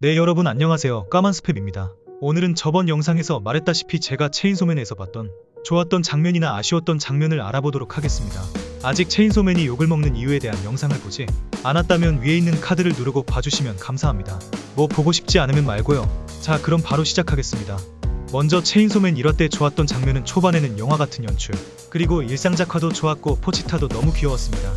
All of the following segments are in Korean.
네 여러분 안녕하세요. 까만 스팸입니다. 오늘은 저번 영상에서 말했다시피 제가 체인소맨에서 봤던 좋았던 장면이나 아쉬웠던 장면을 알아보도록 하겠습니다. 아직 체인소맨이 욕을 먹는 이유에 대한 영상을 보지 않았다면 위에 있는 카드를 누르고 봐주시면 감사합니다. 뭐 보고 싶지 않으면 말고요. 자 그럼 바로 시작하겠습니다. 먼저 체인소맨 1화 때 좋았던 장면은 초반에는 영화 같은 연출 그리고 일상작화도 좋았고 포치타도 너무 귀여웠습니다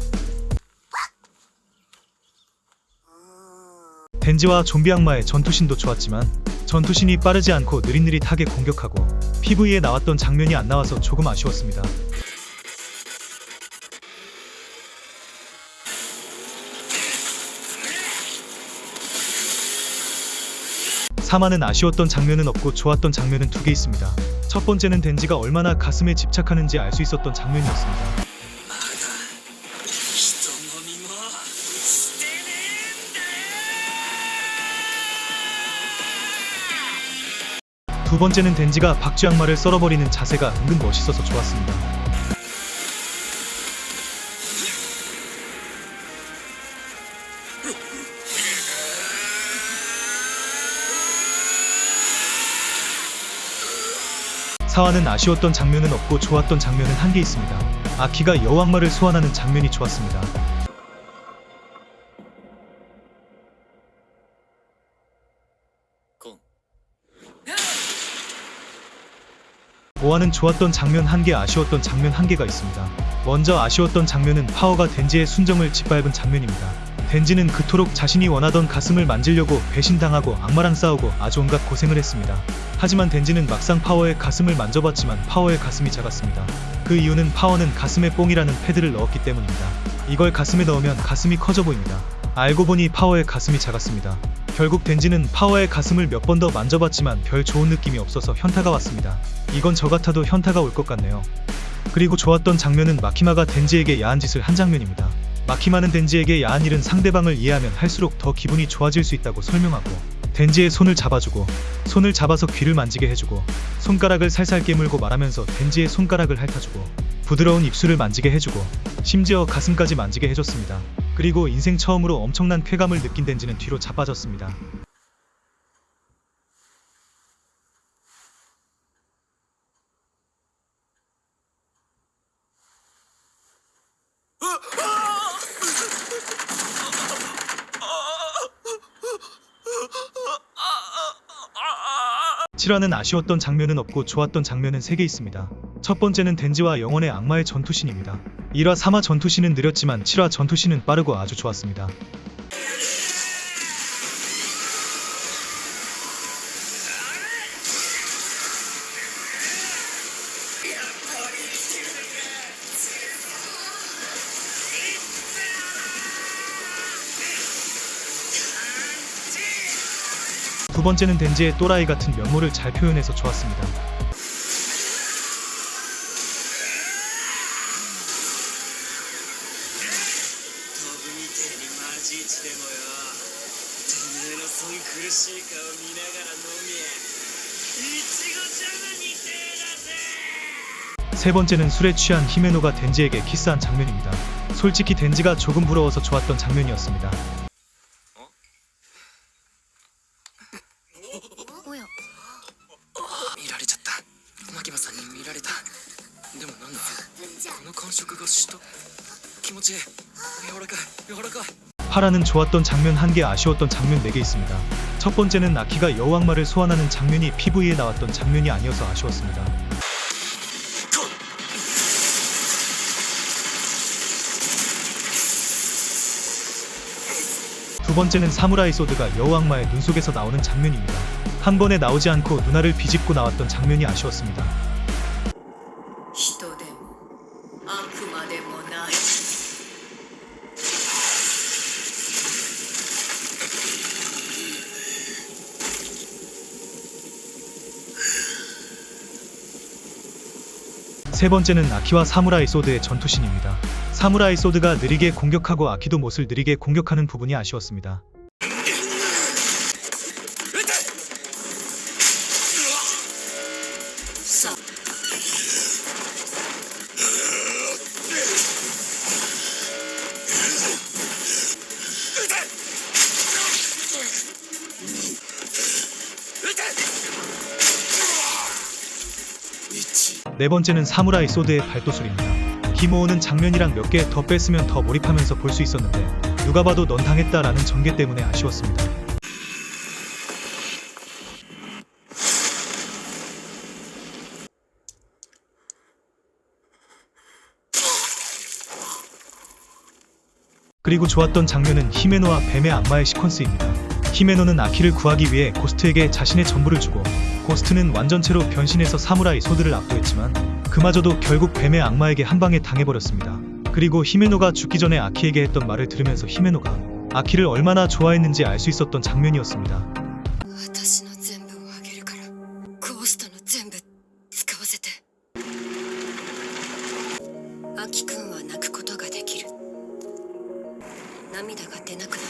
덴지와 좀비 악마의 전투신도 좋았지만 전투신이 빠르지 않고 느릿느릿하게 공격하고 PV에 나왔던 장면이 안 나와서 조금 아쉬웠습니다. 3화는 아쉬웠던 장면은 없고 좋았던 장면은 두 개 있습니다. 첫 번째는 덴지가 얼마나 가슴에 집착하는지 알 수 있었던 장면이었습니다. 두 번째는 덴지가 박쥐 악마를 썰어버리는 자세가 은근 멋있어서 좋았습니다. 사화는 아쉬웠던 장면은 없고 좋았던 장면은 한 개 있습니다. 아키가 여왕마를 소환하는 장면이 좋았습니다. 5화는 좋았던 장면 한 개, 아쉬웠던 장면 한 개가 있습니다. 먼저 아쉬웠던 장면은 파워가 덴지의 순정을 짓밟은 장면입니다. 덴지는 그토록 자신이 원하던 가슴을 만지려고 배신당하고 악마랑 싸우고 아주 온갖 고생을 했습니다. 하지만 덴지는 막상 파워의 가슴을 만져봤지만 파워의 가슴이 작았습니다. 그 이유는 파워는 가슴에 뽕이라는 패드를 넣었기 때문입니다. 이걸 가슴에 넣으면 가슴이 커져 보입니다. 알고 보니 파워의 가슴이 작았습니다. 결국 덴지는 파워의 가슴을 몇 번 더 만져봤지만 별 좋은 느낌이 없어서 현타가 왔습니다. 이건 저 같아도 현타가 올 것 같네요. 그리고 좋았던 장면은 마키마가 덴지에게 야한 짓을 한 장면입니다. 마키마는 덴지에게 야한 일은 상대방을 이해하면 할수록 더 기분이 좋아질 수 있다고 설명하고 덴지의 손을 잡아주고 손을 잡아서 귀를 만지게 해주고 손가락을 살살 깨물고 말하면서 덴지의 손가락을 핥아주고 부드러운 입술을 만지게 해주고 심지어 가슴까지 만지게 해줬습니다. 그리고 인생 처음으로 엄청난 쾌감을 느낀 덴지는 뒤로 자빠졌습니다. 칠화는 아쉬웠던 장면은 없고 좋았던 장면은 3개 있습니다. 첫 번째는 덴지와 영원의 악마의 전투신입니다. 1화 3화 전투신은 느렸지만 7화 전투신은 빠르고 아주 좋았습니다. 두 번째는 덴지의 또라이 같은 면모를 잘 표현해서 좋았습니다. 세 번째는 술에 취한 히메노가 덴지에게 키스한 장면입니다. 솔직히 덴지가 조금 부러워서 좋았던 장면이었습니다. 파라는 좋았던 장면 1개, 아쉬웠던 장면 4개 있습니다. 첫 번째는 아키가 여왕마를 소환하는 장면이 PV에 나왔던 장면이 아니어서 아쉬웠습니다. 두 번째는 사무라이 소드가 여왕마의 눈 속에서 나오는 장면입니다. 한 번에 나오지 않고 누나를 비집고 나왔던 장면이 아쉬웠습니다. 세 번째는 아키와 사무라이 소드의 전투신입니다. 사무라이 소드가 느리게 공격하고 아키도 못을 느리게 공격하는 부분이 아쉬웠습니다. 네 번째는 사무라이 소드의 발도술입니다. 기모오는 장면이랑 몇 개 더 뺐으면 더 몰입하면서 볼 수 있었는데 누가 봐도 넌 당했다라는 전개 때문에 아쉬웠습니다. 그리고 좋았던 장면은 히메노와 뱀의 악마의 시퀀스입니다. 히메노는 아키를 구하기 위해 고스트에게 자신의 전부를 주고 고스트는 완전체로 변신해서 사무라이 소드를 압도했지만 그마저도 결국 뱀의 악마에게 한 방에 당해버렸습니다. 그리고 히메노가 죽기 전에 아키에게 했던 말을 들으면서 히메노가 아키를 얼마나 좋아했는지 알 수 있었던 장면이었습니다. 私の全部をあげるからゴーストの全部使わせてアキくんは泣くことができる涙が出なくなる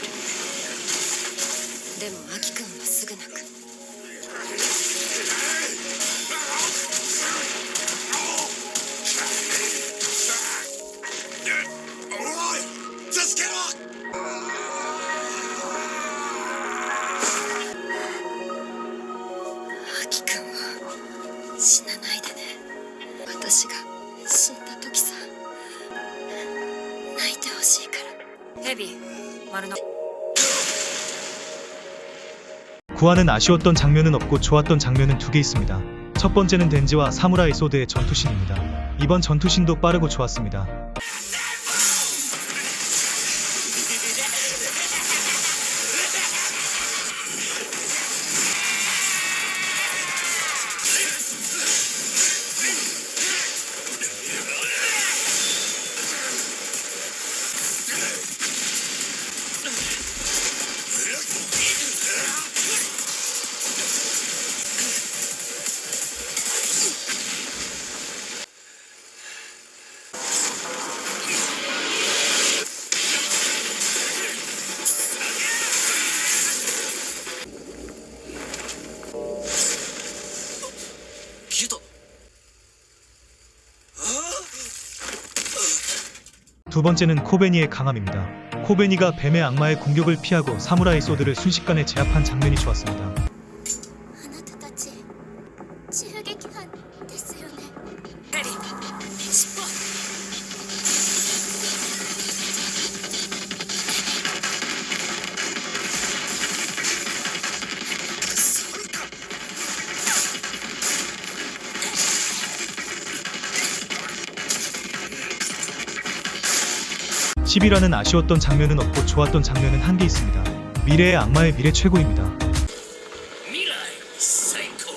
死なないでね私が死んだ時さ泣いてほしいからヘビ丸の 구하는 아쉬웠던 장면은 없고 좋았던 장면은 두 개 있습니다. 첫 번째는 덴지와 사무라이 소드의 전투신입니다. 이번 전투신도 빠르고 좋았습니다. 두 번째는 코베니의 강함입니다. 코베니가 뱀의 악마의 공격을 피하고 사무라이 소드를 순식간에 제압한 장면이 좋았습니다. 10화는 아쉬웠던 장면은 없고 좋았던 장면은 한 개 있습니다. 미래의 악마의 미래 최고입니다. 未来最高.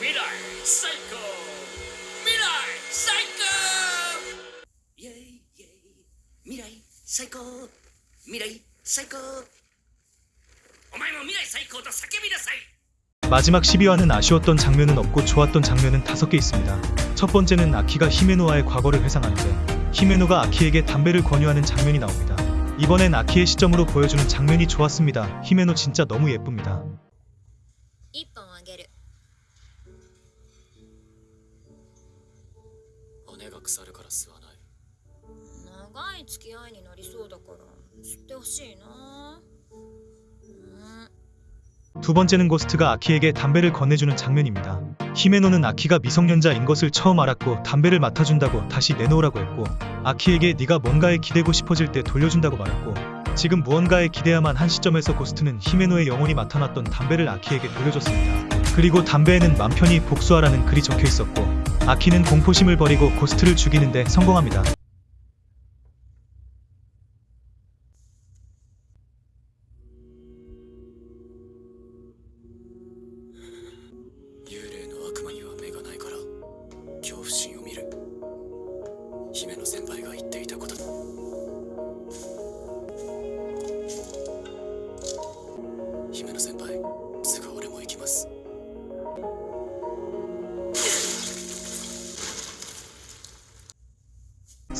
未来最高. 未来最高. 未来最高. 未来最高. 마지막 12화는 아쉬웠던 장면은 없고 좋았던 장면은 다섯 개 있습니다. 첫 번째는 아키가 히메노와의 과거를 회상하는데 히메노가 아키에게 담배를 권유하는 장면이 나옵니다. 이번엔 아키의 시점으로 보여주는 장면이 좋았습니다. 히메노 진짜 너무 예쁩니다. 두 번째는 고스트가 아키에게 담배를 건네주는 장면입니다. 히메노는 아키가 미성년자인 것을 처음 알았고 담배를 맡아준다고 다시 내놓으라고 했고 아키에게 네가 뭔가에 기대고 싶어질 때 돌려준다고 말했고 지금 무언가에 기대야만 한 시점에서 고스트는 히메노의 영혼이 맡아놨던 담배를 아키에게 돌려줬습니다. 그리고 담배에는 맘 편히 복수하라는 글이 적혀 있었고 아키는 공포심을 버리고 고스트를 죽이는데 성공합니다.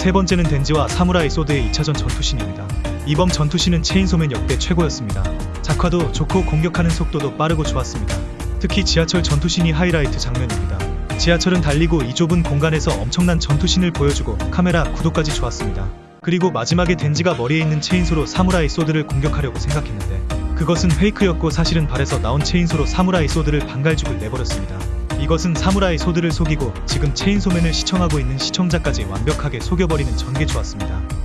세 번째는 덴지와 사무라이 소드의 2차전 전투신입니다. 이번 전투신은 체인소맨 역대 최고였습니다. 작화도 좋고 공격하는 속도도 빠르고 좋았습니다. 특히 지하철 전투신이 하이라이트 장면입니다. 지하철은 달리고 이 좁은 공간에서 엄청난 전투신을 보여주고 카메라 구도까지 좋았습니다. 그리고 마지막에 덴지가 머리에 있는 체인소로 사무라이 소드를 공격하려고 생각했는데 그것은 fake였고 사실은 발에서 나온 체인소로 사무라이 소드를 반갈죽을 내버렸습니다. 이것은 사무라이 소드를 속이고 지금 체인소맨을 시청하고 있는 시청자까지 완벽하게 속여버리는 전개 좋았습니다.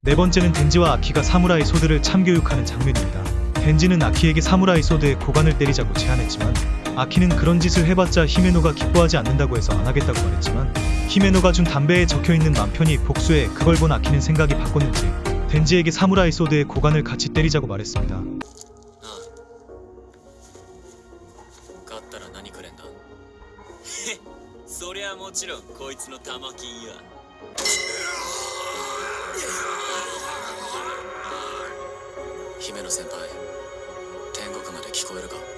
네 번째는 덴지와 아키가 사무라이 소드를 참교육하는 장면입니다. 덴지는 아키에게 사무라이 소드의 고관을 때리자고 제안했지만 아키는 그런 짓을 해봤자 히메노가 기뻐하지 않는다고 해서 안 하겠다고 말했지만 히메노가 준 담배에 적혀있는 남편이 복수해 그걸 본 아키는 생각이 바꿨는지 덴지에게 사무라이 소드의 고관을 같이 때리자고 말했습니다. あ勝ったら何くれんだへっそりゃもちろんこいつの玉金や姫野先輩天国まで聞こえるか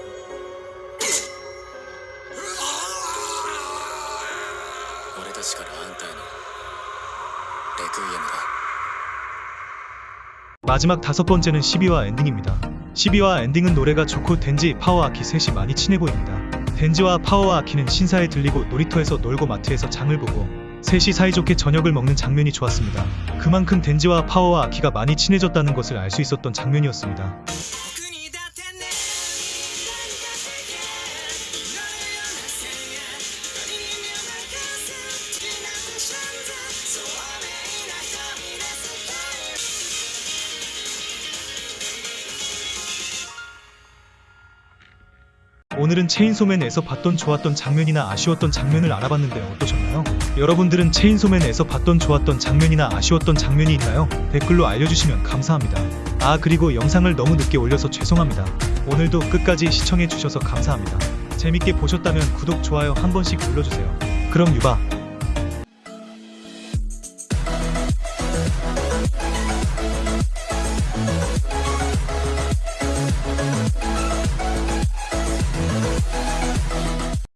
俺たちからあんたへのレクイエムだ 마지막 다섯 번째는 12화 엔딩입니다. 12화 엔딩은 노래가 좋고 덴지, 파워 아키 셋이 많이 친해 보입니다. 덴지와 파워와 아키는 신사에 들리고 놀이터에서 놀고 마트에서 장을 보고 셋이 사이좋게 저녁을 먹는 장면이 좋았습니다. 그만큼 덴지와 파워와 아키가 많이 친해졌다는 것을 알 수 있었던 장면이었습니다. 오늘은 체인소맨에서 봤던 좋았던 장면이나 아쉬웠던 장면을 알아봤는데 어떠셨나요? 여러분들은 체인소맨에서 봤던 좋았던 장면이나 아쉬웠던 장면이 있나요? 댓글로 알려주시면 감사합니다. 아 그리고 영상을 너무 늦게 올려서 죄송합니다. 오늘도 끝까지 시청해주셔서 감사합니다. 재밌게 보셨다면 구독, 좋아요 한 번씩 눌러주세요. 그럼 유바